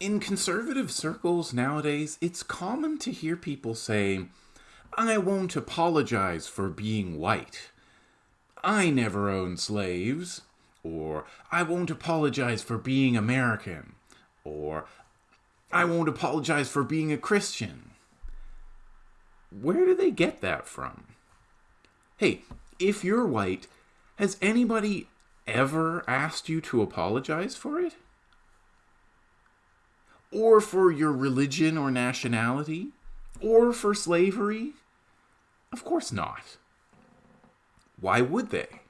in conservative circles nowadays, it's common to hear people say, I won't apologize for being white. I never owned slaves. Or, I won't apologize for being American. Or, I won't apologize for being a Christian. Where do they get that from? Hey, if you're white, has anybody ever asked you to apologize for it? Or for your religion or nationality? Or for slavery? Of course not. Why would they?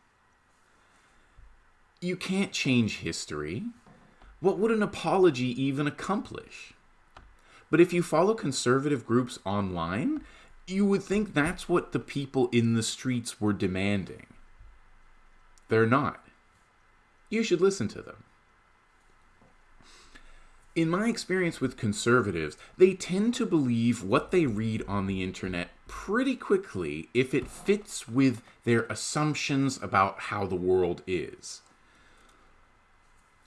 You can't change history. What would an apology even accomplish? But if you follow conservative groups online, you would think that's what the people in the streets were demanding. They're not. You should listen to them. In my experience with conservatives, they tend to believe what they read on the internet pretty quickly if it fits with their assumptions about how the world is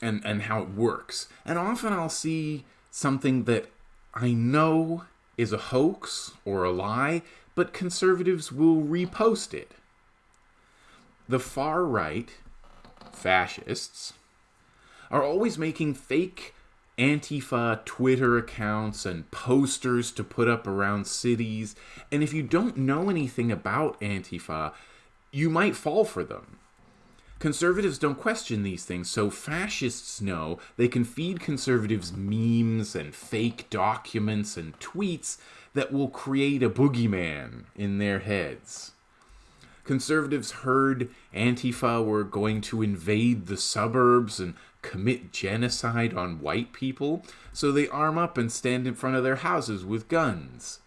and, and how it works. And often I'll see something that I know is a hoax or a lie, but conservatives will repost it. The far right, fascists, are always making fake Antifa Twitter accounts and posters to put up around cities. And if you don't know anything about Antifa, you might fall for them. Conservatives don't question these things, so fascists know they can feed conservatives memes and fake documents and tweets that will create a boogeyman in their heads. Conservatives heard Antifa were going to invade the suburbs and commit genocide on white people, so they arm up and stand in front of their houses with guns.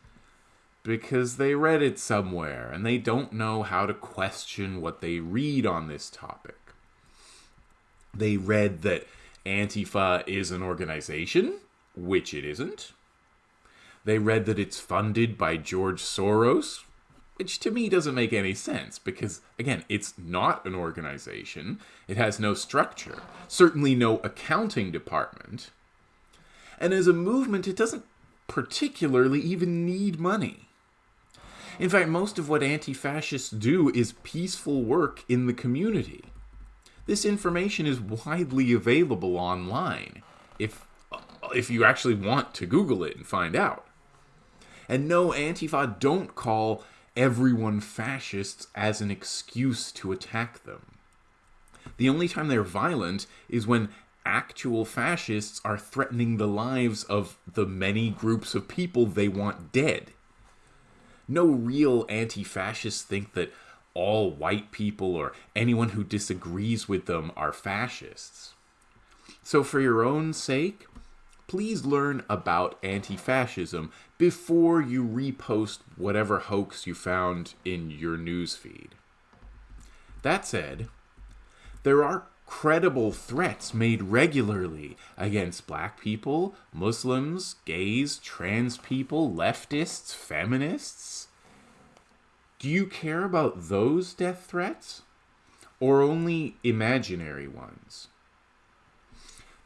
Because they read it somewhere and they don't know how to question what they read on this topic. They read that Antifa is an organization, which it isn't. They read that it's funded by George Soros, which to me doesn't make any sense because, again, it's not an organization. It has no structure, certainly no accounting department. And as a movement, it doesn't particularly even need money. In fact, most of what anti fascists do is peaceful work in the community. This information is widely available online if, if you actually want to Google it and find out. And no, Antifa don't call everyone fascists as an excuse to attack them. The only time they're violent is when actual fascists are threatening the lives of the many groups of people they want dead. No real anti fascists think that all white people or anyone who disagrees with them are fascists. So, for your own sake, please learn about anti fascism before you repost whatever hoax you found in your newsfeed. That said, there are credible threats made regularly against black people, Muslims, gays, trans people, leftists, feminists. Do you care about those death threats? Or only imaginary ones?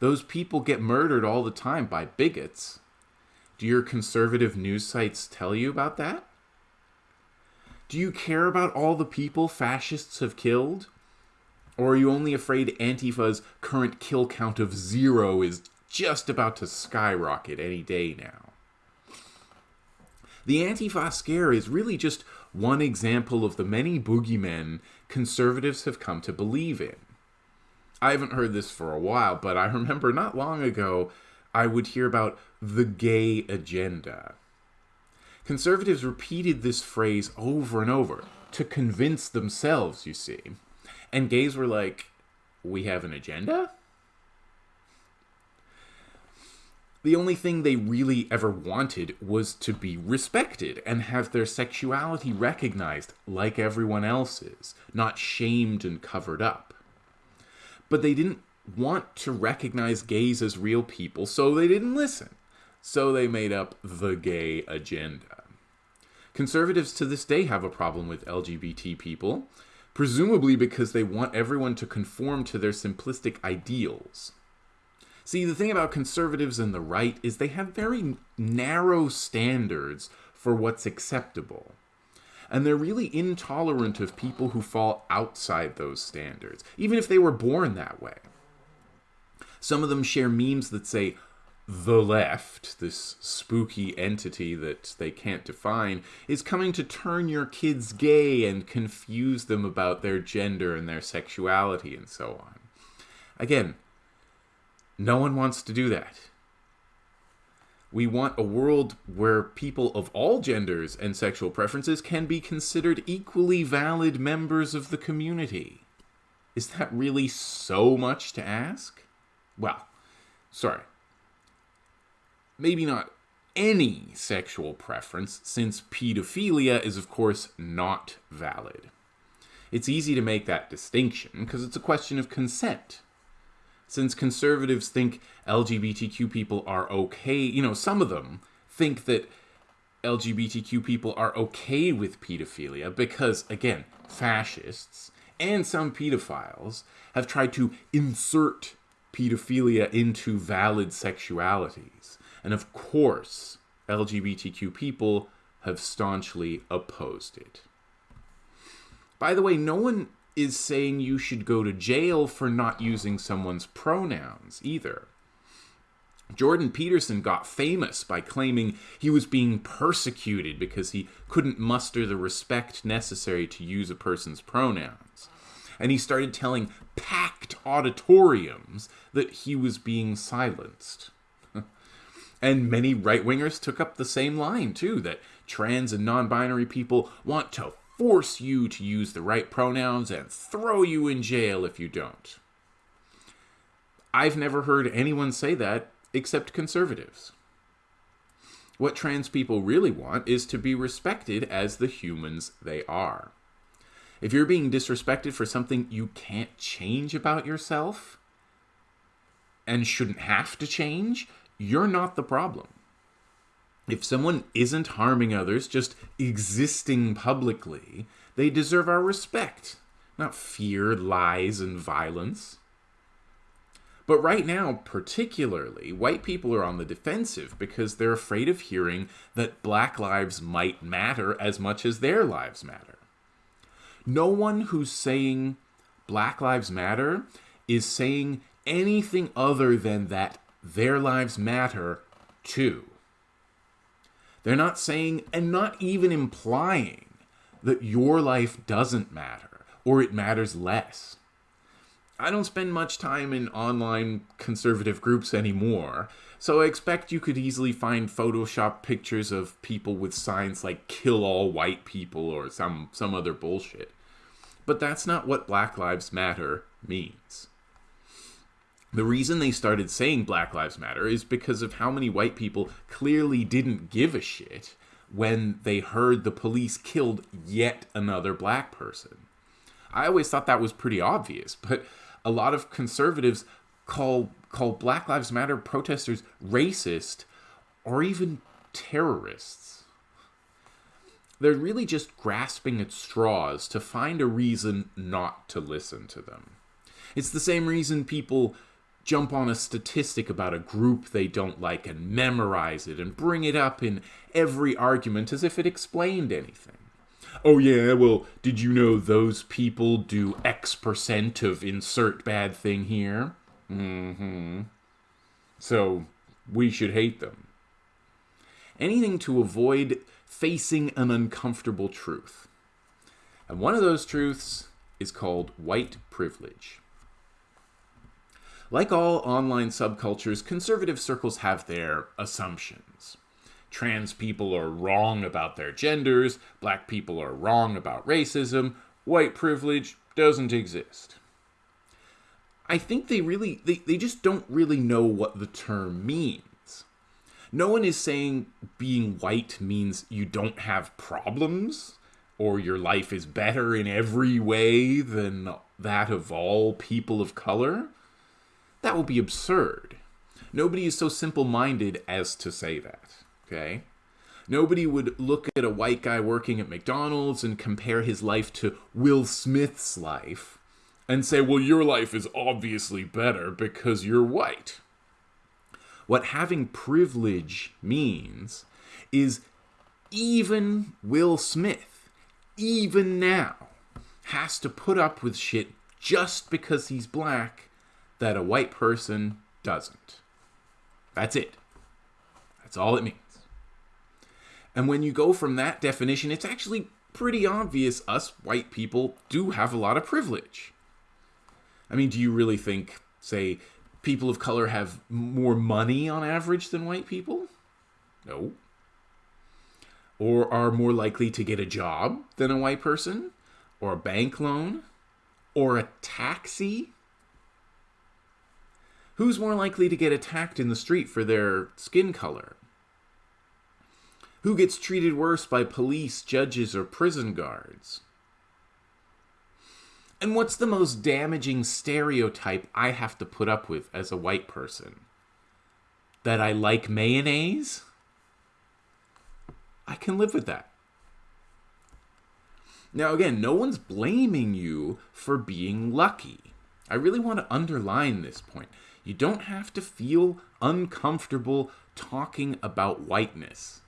Those people get murdered all the time by bigots. Do your conservative news sites tell you about that? Do you care about all the people fascists have killed? Or are you only afraid Antifa's current kill count of zero is just about to skyrocket any day now? The Antifa scare is really just one example of the many boogeymen conservatives have come to believe in. I haven't heard this for a while, but I remember not long ago I would hear about the gay agenda. Conservatives repeated this phrase over and over to convince themselves, you see. And gays were like, We have an agenda? The only thing they really ever wanted was to be respected and have their sexuality recognized like everyone else's, not shamed and covered up. But they didn't want to recognize gays as real people, so they didn't listen. So they made up the gay agenda. Conservatives to this day have a problem with LGBT people, presumably because they want everyone to conform to their simplistic ideals. See, the thing about conservatives and the right is they have very narrow standards for what's acceptable. And they're really intolerant of people who fall outside those standards, even if they were born that way. Some of them share memes that say, the left, this spooky entity that they can't define, is coming to turn your kids gay and confuse them about their gender and their sexuality and so on. Again, no one wants to do that. We want a world where people of all genders and sexual preferences can be considered equally valid members of the community. Is that really so much to ask? Well, sorry. Maybe not any sexual preference, since pedophilia is, of course, not valid. It's easy to make that distinction because it's a question of consent since conservatives think LGBTQ people are okay, you know, some of them think that LGBTQ people are okay with pedophilia because, again, fascists and some pedophiles have tried to insert pedophilia into valid sexualities. And of course, LGBTQ people have staunchly opposed it. By the way, no one is saying you should go to jail for not using someone's pronouns either. Jordan Peterson got famous by claiming he was being persecuted because he couldn't muster the respect necessary to use a person's pronouns. And he started telling packed auditoriums that he was being silenced. and many right wingers took up the same line, too, that trans and non binary people want to force you to use the right pronouns and throw you in jail if you don't. I've never heard anyone say that except conservatives. What trans people really want is to be respected as the humans they are. If you're being disrespected for something you can't change about yourself and shouldn't have to change, you're not the problem if someone isn't harming others, just existing publicly, they deserve our respect, not fear, lies, and violence. But right now, particularly, white people are on the defensive because they're afraid of hearing that black lives might matter as much as their lives matter. No one who's saying black lives matter is saying anything other than that their lives matter too. They're not saying and not even implying that your life doesn't matter or it matters less. I don't spend much time in online conservative groups anymore, so I expect you could easily find Photoshop pictures of people with signs like kill all white people or some, some other bullshit. But that's not what Black Lives Matter means. The reason they started saying Black Lives Matter is because of how many white people clearly didn't give a shit when they heard the police killed yet another black person. I always thought that was pretty obvious, but a lot of conservatives call call Black Lives Matter protesters racist or even terrorists. They're really just grasping at straws to find a reason not to listen to them. It's the same reason people jump on a statistic about a group they don't like and memorize it and bring it up in every argument as if it explained anything. Oh, yeah, well, did you know those people do X percent of insert bad thing here? Mm hmm. So, we should hate them. Anything to avoid facing an uncomfortable truth. And one of those truths is called white privilege. Like all online subcultures, conservative circles have their assumptions. Trans people are wrong about their genders, black people are wrong about racism, white privilege doesn't exist. I think they really, they, they just don't really know what the term means. No one is saying being white means you don't have problems or your life is better in every way than that of all people of color. That would be absurd. Nobody is so simple minded as to say that, okay? Nobody would look at a white guy working at McDonald's and compare his life to Will Smith's life and say, well, your life is obviously better because you're white. What having privilege means is even Will Smith, even now, has to put up with shit just because he's black that a white person doesn't. That's it. That's all it means. And when you go from that definition, it's actually pretty obvious us white people do have a lot of privilege. I mean, do you really think, say, people of color have more money on average than white people? No. Or are more likely to get a job than a white person? Or a bank loan? Or a taxi? Who's more likely to get attacked in the street for their skin color? Who gets treated worse by police, judges, or prison guards? And what's the most damaging stereotype I have to put up with as a white person? That I like mayonnaise? I can live with that. Now, again, no one's blaming you for being lucky. I really want to underline this point. You don't have to feel uncomfortable talking about whiteness.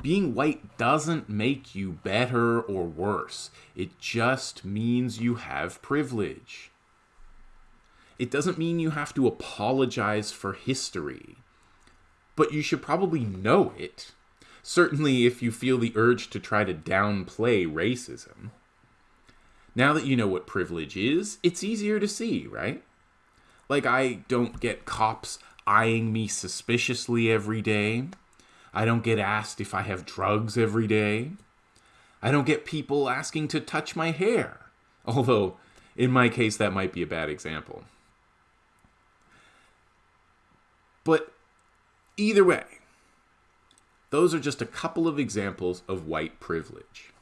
Being white doesn't make you better or worse. It just means you have privilege. It doesn't mean you have to apologize for history. But you should probably know it. Certainly if you feel the urge to try to downplay racism. Now that you know what privilege is, it's easier to see, right? Like, I don't get cops eyeing me suspiciously every day. I don't get asked if I have drugs every day. I don't get people asking to touch my hair. Although, in my case, that might be a bad example. But either way, those are just a couple of examples of white privilege.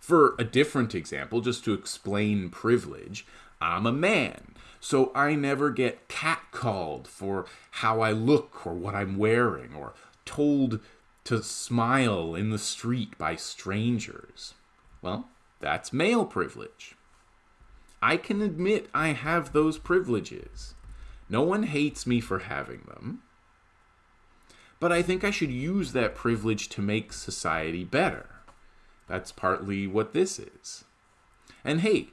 For a different example, just to explain privilege, I'm a man, so I never get catcalled for how I look or what I'm wearing, or told to smile in the street by strangers. Well, that's male privilege. I can admit I have those privileges. No one hates me for having them. But I think I should use that privilege to make society better. That's partly what this is. And hey,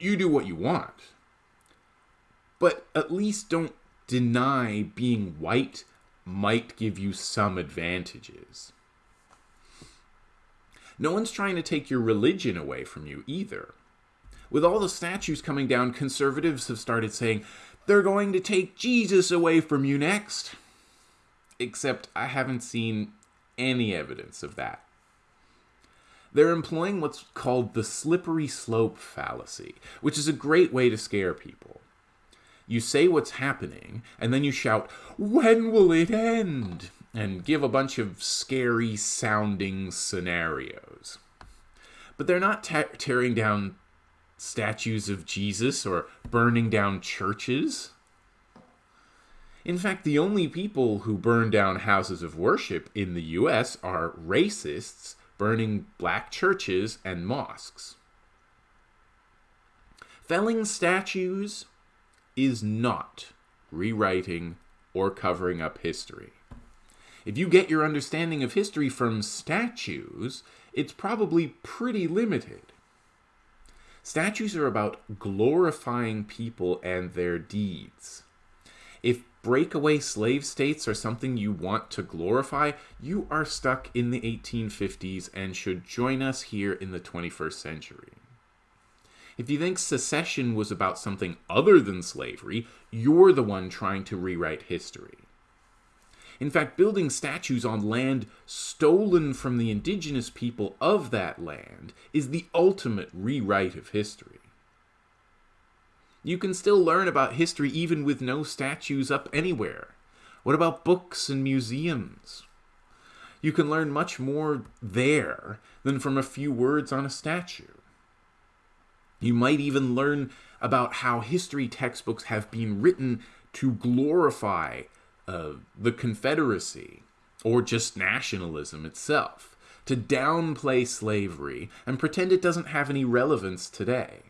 you do what you want. But at least don't deny being white might give you some advantages. No one's trying to take your religion away from you either. With all the statues coming down, conservatives have started saying they're going to take Jesus away from you next. Except I haven't seen any evidence of that. They're employing what's called the slippery slope fallacy, which is a great way to scare people. You say what's happening, and then you shout, When will it end? and give a bunch of scary sounding scenarios. But they're not tearing down statues of Jesus or burning down churches. In fact, the only people who burn down houses of worship in the US are racists burning black churches and mosques. Felling statues is not rewriting or covering up history. If you get your understanding of history from statues, it's probably pretty limited. Statues are about glorifying people and their deeds. If breakaway slave states are something you want to glorify, you are stuck in the 1850s and should join us here in the 21st century. If you think secession was about something other than slavery, you're the one trying to rewrite history. In fact, building statues on land stolen from the indigenous people of that land is the ultimate rewrite of history. You can still learn about history even with no statues up anywhere. What about books and museums? You can learn much more there than from a few words on a statue. You might even learn about how history textbooks have been written to glorify uh, the Confederacy or just nationalism itself, to downplay slavery and pretend it doesn't have any relevance today.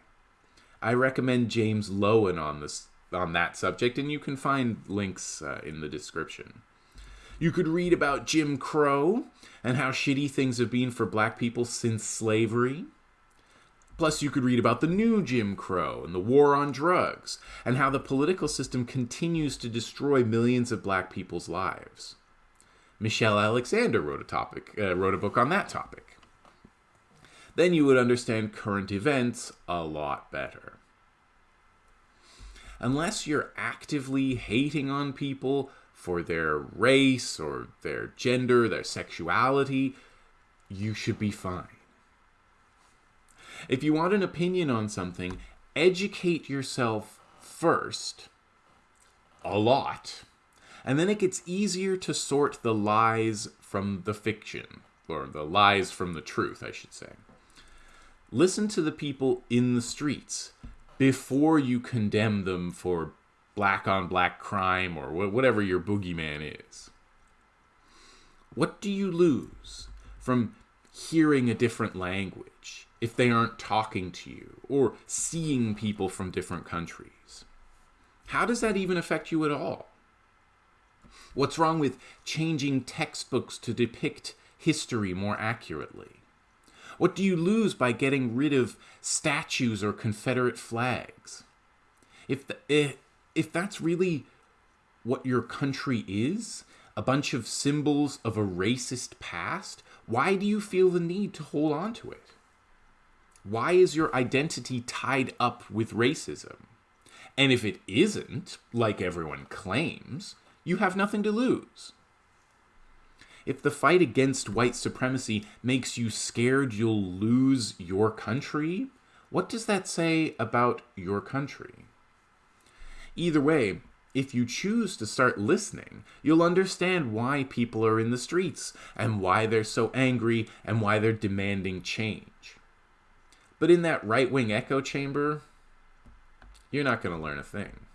I recommend James Loewen on this on that subject, and you can find links uh, in the description. You could read about Jim Crow and how shitty things have been for black people since slavery. Plus, you could read about the new Jim Crow and the war on drugs, and how the political system continues to destroy millions of black people's lives. Michelle Alexander wrote a topic, uh, wrote a book on that topic. Then you would understand current events a lot better. Unless you're actively hating on people for their race or their gender, their sexuality, you should be fine. If you want an opinion on something, educate yourself first, a lot, and then it gets easier to sort the lies from the fiction, or the lies from the truth, I should say. Listen to the people in the streets before you condemn them for black on black crime or whatever your boogeyman is. What do you lose from hearing a different language if they aren't talking to you or seeing people from different countries? How does that even affect you at all? What's wrong with changing textbooks to depict history more accurately? What do you lose by getting rid of statues or Confederate flags? If, the, eh, if, if that's really what your country is, a bunch of symbols of a racist past, why do you feel the need to hold on to it? Why is your identity tied up with racism? And if it isn't, like everyone claims, you have nothing to lose. If the fight against white supremacy makes you scared you'll lose your country, what does that say about your country? Either way, if you choose to start listening, you'll understand why people are in the streets and why they're so angry and why they're demanding change. But in that right wing echo chamber, you're not going to learn a thing.